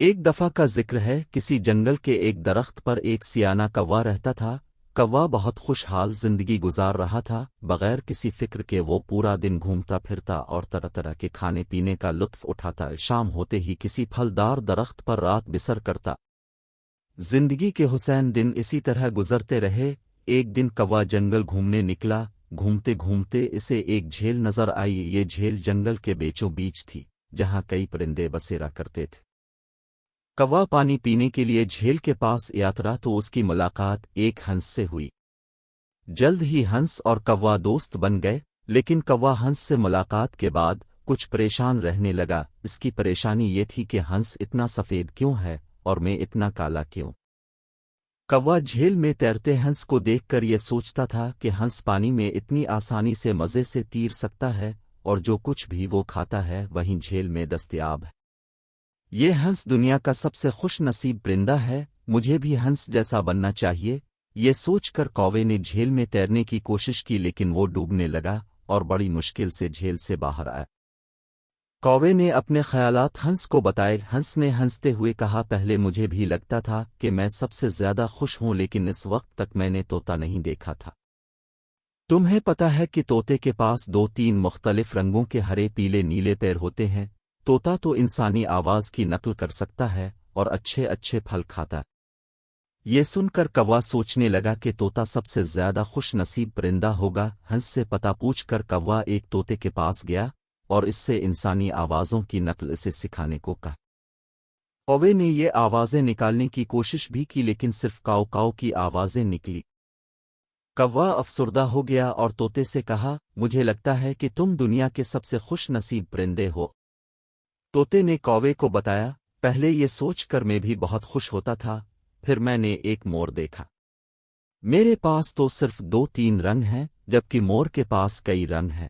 ایک دفعہ کا ذکر ہے، کسی جنگل کے ایک درخت پر ایک سیانہ کوا رہتا تھا۔ کوا بہت خوشحال زندگی گزار رہا تھا، بغیر کسی فکر کے وہ پورا دن گھومتا پھرتا اور طرح طرح کے کھانے پینے کا لطف اٹھاتا۔ شام ہوتے ہی کسی پھلدار درخت پر رات بسر کرتا۔ زندگی کے حسین دن اسی طرح گزرتے رہے۔ ایک دن کوا جنگل گھومنے نکلا۔ گھومتے گھومتے اسے ایک جھیل نظر آئی۔ یہ جھیل جنگل کے بیچوں بیچ تھی، جہاں کئی پرندے بسیرا کرتے تھے۔ کوا پانی پینے کے لیے جھیل کے پاس یاترا تو اس کی ملاقات ایک ہنس سے ہوئی۔ جلد ہی ہنس اور کوا دوست بن گئے، لیکن کوا ہنس سے ملاقات کے بعد کچھ پریشان رہنے لگا۔ اس کی پریشانی یہ تھی کہ ہنس اتنا سفید کیوں ہے اور میں اتنا کالا کیوں؟ کوا جھیل میں تیرتے ہنس کو دیکھ کر یہ سوچتا تھا کہ ہنس پانی میں اتنی آسانی سے مزے سے تیر سکتا ہے اور جو کچھ بھی وہ کھاتا ہے وہیں جھیل میں دستیاب ہے۔ یہ ہنس دنیا کا سب سے خوش نصیب پرندہ ہے، مجھے بھی ہنس جیسا بننا چاہیے۔ یہ سوچ کر کوے نے جھیل میں تیرنے کی کوشش کی، لیکن وہ ڈوبنے لگا اور بڑی مشکل سے جھیل سے باہر آیا۔ کوے نے اپنے خیالات ہنس کو بتائے۔ ہنس نے ہنستے ہوئے کہا، پہلے مجھے بھی لگتا تھا کہ میں سب سے زیادہ خوش ہوں، لیکن اس وقت تک میں نے توتا نہیں دیکھا تھا۔ تمہیں پتا ہے کہ توتے کے پاس دو تین مختلف رنگوں کے ہرے پیلے نیلے پیر ہوتے ہیں۔ توتا تو انسانی آواز کی نقل کر سکتا ہے اور اچھے اچھے پھل کھاتا یہ سن کر کوا سوچنے لگا کہ توتا سب سے زیادہ خوش نصیب پرندہ ہوگا۔ ہنس سے پتا پوچھ کر کوا ایک توتے کے پاس گیا اور اس سے انسانی آوازوں کی نقل اسے سکھانے کو کہا۔ کوے نے یہ آوازیں نکالنے کی کوشش بھی کی لیکن صرف کاؤ کاؤ کی آوازیں نکلی۔ کوا افسردہ ہو گیا اور توتے سے کہا، مجھے لگتا ہے کہ تم دنیا کے سب سے خوش نصیب پرندے ہو۔ توتے نے کوے کو بتایا، پہلے یہ سوچ کر میں بھی بہت خوش ہوتا تھا، پھر میں نے ایک مور دیکھا۔ میرے پاس تو صرف دو تین رنگ ہیں، جبکہ مور کے پاس کئی رنگ ہیں۔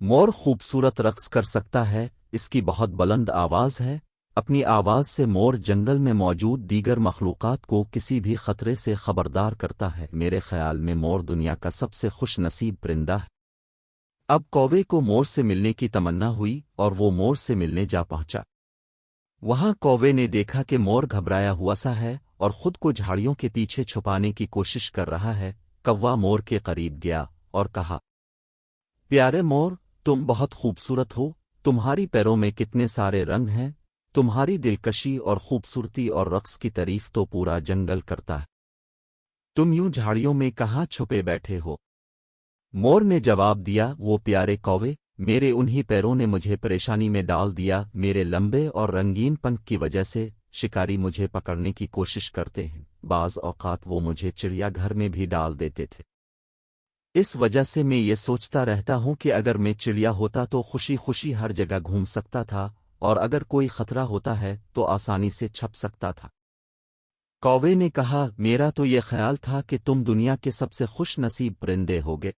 مور خوبصورت رقص کر سکتا ہے، اس کی بہت بلند آواز ہے۔ اپنی آواز سے مور جنگل میں موجود دیگر مخلوقات کو کسی بھی خطرے سے خبردار کرتا ہے۔ میرے خیال میں مور دنیا کا سب سے خوش نصیب پرندہ ہے۔ اب کوبے کو مور سے ملنے کی تمنا ہوئی اور وہ مور سے ملنے جا پہنچا۔ وہاں کووے نے دیکھا کہ مور گھبرایا ہوا سا ہے اور خود کو جھاڑیوں کے پیچھے چھپانے کی کوشش کر رہا ہے۔ کوا مور کے قریب گیا اور کہا، پیارے مور، تم بہت خوبصورت ہو۔ تمہاری پیروں میں کتنے سارے رنگ ہیں۔ تمہاری دلکشی اور خوبصورتی اور رقص کی تعریف تو پورا جنگل کرتا ہے۔ تم یوں جھاڑیوں میں کہاں چھپے بیٹھے ہو؟ مور نے جواب دیا، وہ پیارے کوے، میرے انہی پیروں نے مجھے پریشانی میں ڈال دیا، میرے لمبے اور رنگین پنکھ کی وجہ سے شکاری مجھے پکڑنے کی کوشش کرتے ہیں۔ بعض اوقات وہ مجھے چڑیا گھر میں بھی ڈال دیتے تھے۔ اس وجہ سے میں یہ سوچتا رہتا ہوں کہ اگر میں چڑیا ہوتا تو خوشی خوشی ہر جگہ گھوم سکتا تھا، اور اگر کوئی خطرہ ہوتا ہے تو آسانی سے چھپ سکتا تھا۔ کوے نے کہا، میرا تو یہ خیال تھا کہ تم دنیا کے سب سے خوش نصیب پرندے ہوگے۔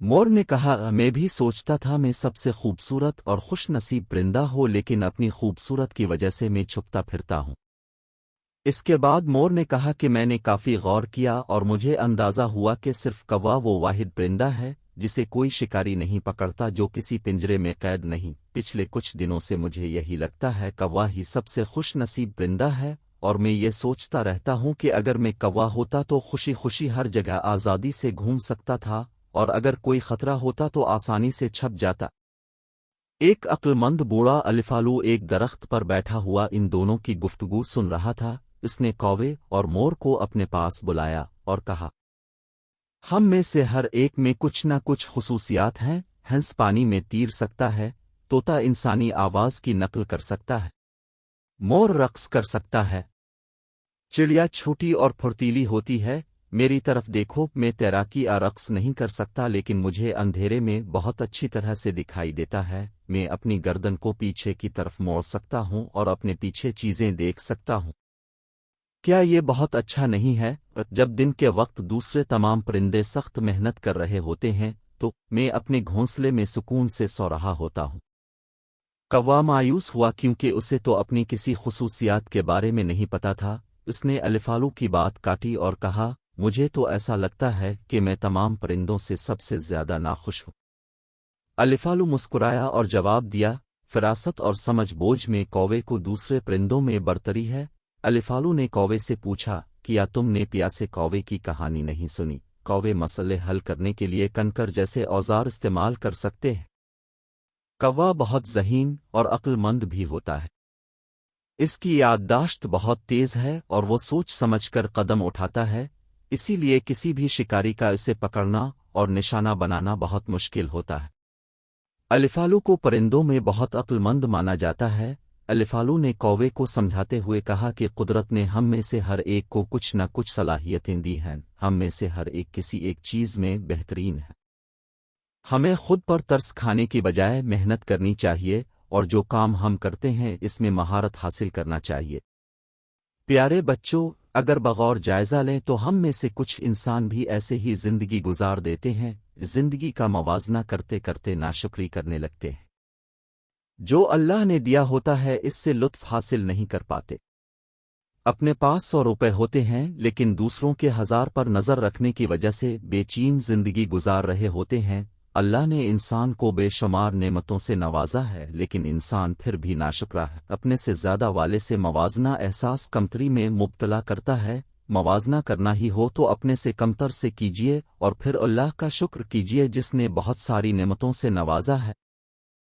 مور نے کہا، میں بھی سوچتا تھا میں سب سے خوبصورت اور خوش نصیب پرندہ ہو، لیکن اپنی خوبصورت کی وجہ سے میں چھپتا پھرتا ہوں۔ اس کے بعد مور نے کہا کہ میں نے کافی غور کیا اور مجھے اندازہ ہوا کہ صرف کوا وہ واحد پرندہ ہے، جسے کوئی شکاری نہیں پکڑتا جو کسی پنجرے میں قید نہیں۔ پچھلے کچھ دنوں سے مجھے یہی لگتا ہے، کوا ہی سب سے خوش نصیب پرندہ ہے، اور میں یہ سوچتا رہتا ہوں کہ اگر میں کوا ہوتا تو خوشی خوشی ہر جگہ آزادی سے گھوم سکتا تھا۔ اور اگر کوئی خطرہ ہوتا تو آسانی سے چھپ جاتا۔ ایک مند بوڑھا الفالو ایک درخت پر بیٹھا ہوا ان دونوں کی گفتگو سن رہا تھا۔ اس نے کوے اور مور کو اپنے پاس بلایا اور کہا، ہم میں سے ہر ایک میں کچھ نہ کچھ خصوصیات ہیں، ہنس پانی میں تیر سکتا ہے توتا انسانی آواز کی نقل کر سکتا ہے، مور رقص کر سکتا ہے۔ چڑیا چھوٹی اور پھرتیلی ہوتی ہے میری طرف دیکھو، میں تیراکی رقص نہیں کر سکتا، لیکن مجھے اندھیرے میں بہت اچھی طرح سے دکھائی دیتا ہے۔ میں اپنی گردن کو پیچھے کی طرف موڑ سکتا ہوں اور اپنے پیچھے چیزیں دیکھ سکتا ہوں۔ کیا یہ بہت اچھا نہیں ہے؟ جب دن کے وقت دوسرے تمام پرندے سخت محنت کر رہے ہوتے ہیں، تو میں اپنے گھونسلے میں سکون سے سو رہا ہوتا ہوں۔ کوا مایوس ہوا کیونکہ اسے تو اپنی کسی خصوصیات کے بارے میں نہیں پتا تھا۔ اس نے الفالو کی بات کاٹی اور کہا مجھے تو ایسا لگتا ہے کہ میں تمام پرندوں سے سب سے زیادہ ناخوش ہوں۔ الفالو مسکرایا اور جواب دیا، فراست اور سمجھ بوجھ میں کوے کو دوسرے پرندوں میں برتری ہے۔ الفالو نے کوے سے پوچھا، کیا تم نے پیاسے کوے کی کہانی نہیں سنی؟ کوے مسئلے حل کرنے کے لیے کنکر جیسے اوزار استعمال کر سکتے ہیں۔ کوا بہت ذہین اور عقل مند بھی ہوتا ہے۔ اس کی یادداشت بہت تیز ہے اور وہ سوچ سمجھ کر قدم اٹھاتا ہے۔ اسی لیے کسی بھی شکاری کا اسے پکڑنا اور نشانہ بنانا بہت مشکل ہوتا ہے۔ الفالو کو پرندوں میں بہت عقل مند مانا جاتا ہے۔ الفالو نے کوے کو سمجھاتے ہوئے کہا کہ قدرت نے ہم میں سے ہر ایک کو کچھ نہ کچھ صلاحیتیں دی ہیں۔ ہم میں سے ہر ایک کسی ایک چیز میں بہترین ہے۔ ہمیں خود پر ترس کھانے کی بجائے محنت کرنی چاہیے اور جو کام ہم کرتے ہیں اس میں مہارت حاصل کرنا چاہیے۔ پیارے بچوں اگر بغور جائزہ لیں تو ہم میں سے کچھ انسان بھی ایسے ہی زندگی گزار دیتے ہیں، زندگی کا موازنہ کرتے کرتے ناشکری کرنے لگتے ہیں۔ جو اللہ نے دیا ہوتا ہے، اس سے لطف حاصل نہیں کر پاتے۔ اپنے پاس سو روپے ہوتے ہیں، لیکن دوسروں کے ہزار پر نظر رکھنے کی وجہ سے بے چین زندگی گزار رہے ہوتے ہیں۔ اللہ نے انسان کو بے شمار نعمتوں سے نوازا ہے، لیکن انسان پھر بھی ناشکرا ہے۔ اپنے سے زیادہ والے سے موازنہ احساس کمتری میں مبتلا کرتا ہے۔ موازنہ کرنا ہی ہو تو اپنے سے کمتر سے کیجیے اور پھر اللہ کا شکر کیجیے جس نے بہت ساری نعمتوں سے نوازا ہے۔